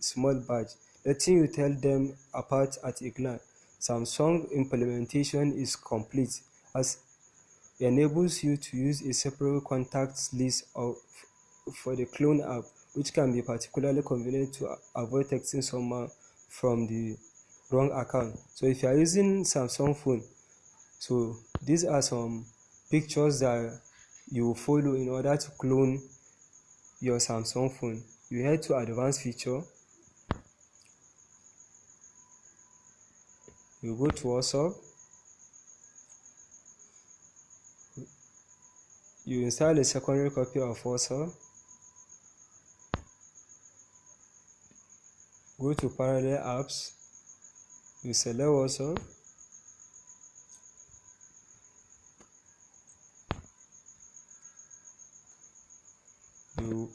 small badge, letting you tell them apart at a glance. Samsung implementation is complete as enables you to use a separate contacts list of for the clone app, which can be particularly convenient to avoid texting someone from the wrong account. So if you are using Samsung phone, so these are some pictures that you follow in order to clone your Samsung phone. You head to advanced feature, you go to WhatsApp, you install a secondary copy of WhatsApp, go to parallel apps, you select WhatsApp,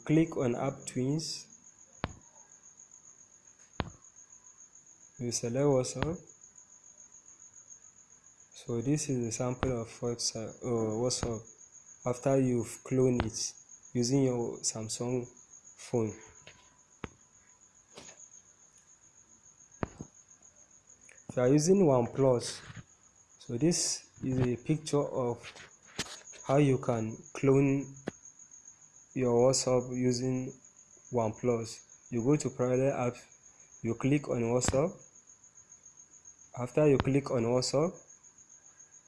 click on app twins. You select whatsapp so this is a sample of whatsapp uh, whatsapp. After you've cloned it using your samsung phone. If you are using oneplus so this is a picture of how you can clone your WhatsApp using OnePlus. You go to parallel app, you click on WhatsApp. After you click on WhatsApp,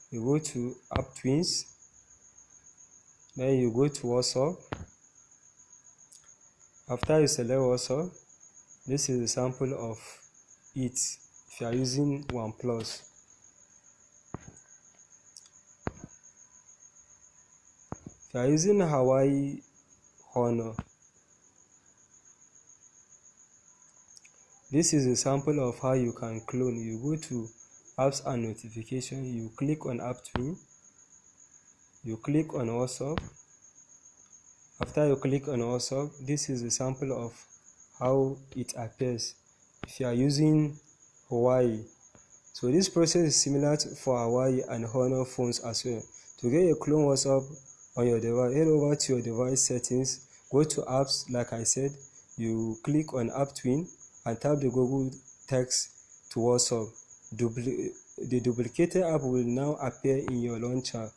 you go to App Twins. Then you go to WhatsApp. After you select WhatsApp, this is a sample of it if you are using OnePlus. If you are using Huawei Honor. This is a sample of how you can clone. You go to apps and notification, you click on app twin, you click on WhatsApp. After you click on WhatsApp, this is a sample of how it appears if you are using Huawei. So this process is similar to, for Huawei and Honor phones as well. To get a clone WhatsApp on your device head over to your device settings go to apps like i said you click on app twin and tap the google text to whatsapp. Dupli the duplicated app will now appear in your launcher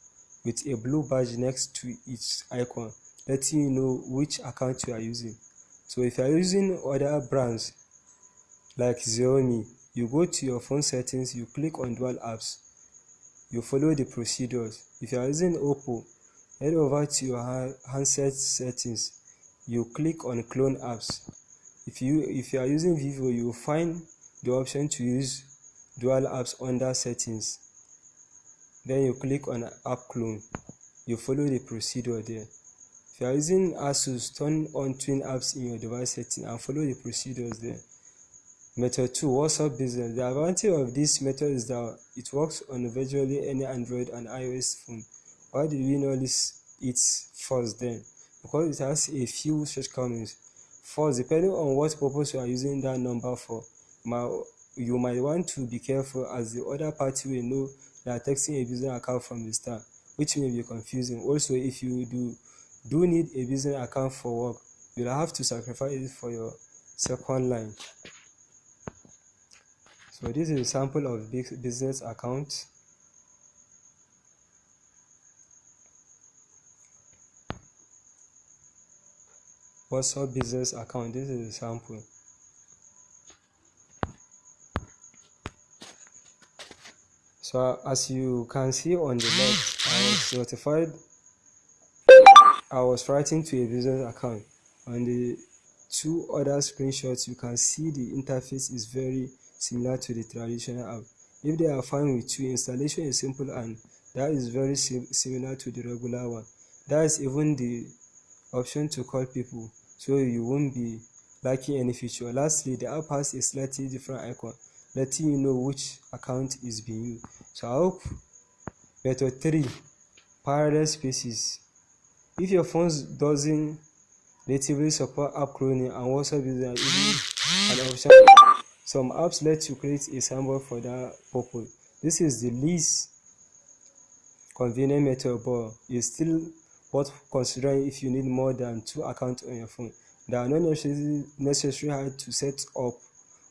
with a blue badge next to its icon letting you know which account you are using. So if you are using other brands like xiaomi you go to your phone settings you click on dual apps you follow the procedures. If you are using oppo head over to your handset settings you click on clone apps. If you if you are using vivo you will find the option to use dual apps under settings. Then you click on app clone. You follow the procedure there. If you are using asus turn on twin apps in your device setting and follow the procedures there. Method 2 whatsapp business? The advantage of this method is that it works on virtually any android and ios phone why did we know this it first then? Because it has a few shortcomings. First depending on what purpose you are using that number for you might want to be careful as the other party will know that texting a business account from the start which may be confusing. Also if you do do need a business account for work you'll have to sacrifice it for your second line. So this is a sample of business account WhatsApp business account. This is a sample. So as you can see on the left, I was notified. I was writing to a business account. On the two other screenshots, you can see the interface is very similar to the traditional app. If they are fine with you, installation is simple and that is very sim similar to the regular one. That is even the option to call people so you won't be lacking any feature. Lastly, the app has a slightly different icon letting you know which account is being used. So I hope method 3 parallel spaces. If your phone doesn't natively support app cloning and WhatsApp is an option, some apps let you create a symbol for that purpose. This is the least convenient method, but it's still worth considering if you need more than two accounts on your phone. They are not necessarily necessary hard to set up,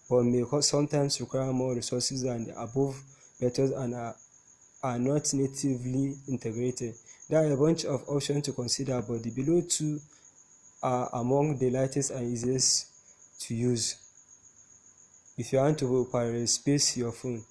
but may sometimes require more resources than the above methods and are, are not natively integrated. There are a bunch of options to consider, but the below two are among the lightest and easiest to use. If you want to pirate space your phone,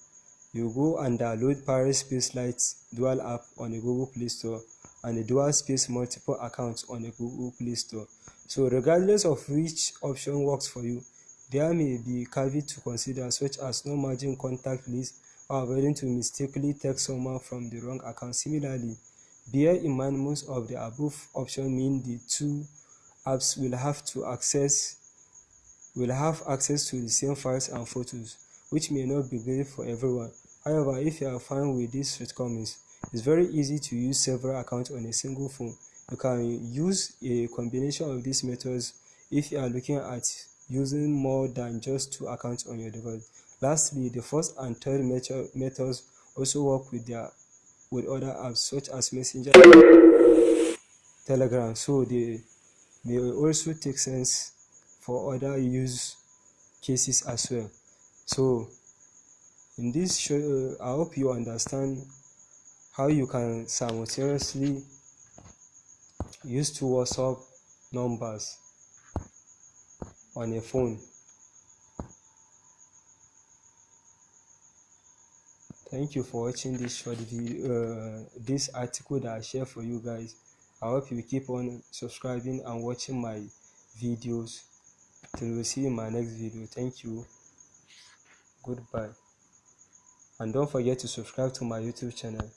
you go and download Pirate Space Lite dual app on the Google Play Store and the dual space multiple accounts on the Google Play Store. So regardless of which option works for you, there may be caveats to consider such as no margin contact list or avoiding to mistakenly text someone from the wrong account. Similarly, bear in mind most of the above options mean the two apps will have to access will have access to the same files and photos, which may not be great for everyone. However, if you are fine with these shortcomings, it's very easy to use several accounts on a single phone. You can use a combination of these methods if you are looking at using more than just two accounts on your device. Lastly, the first and third methods also work with their with other apps such as Messenger, Telegram, so they may also take sense for other use cases as well. So in this show, I hope you understand how you can simultaneously use two WhatsApp numbers on a phone. Thank you for watching this short video, uh, this article that I share for you guys. I hope you keep on subscribing and watching my videos. Till we see you in my next video. Thank you. Goodbye. And don't forget to subscribe to my YouTube channel.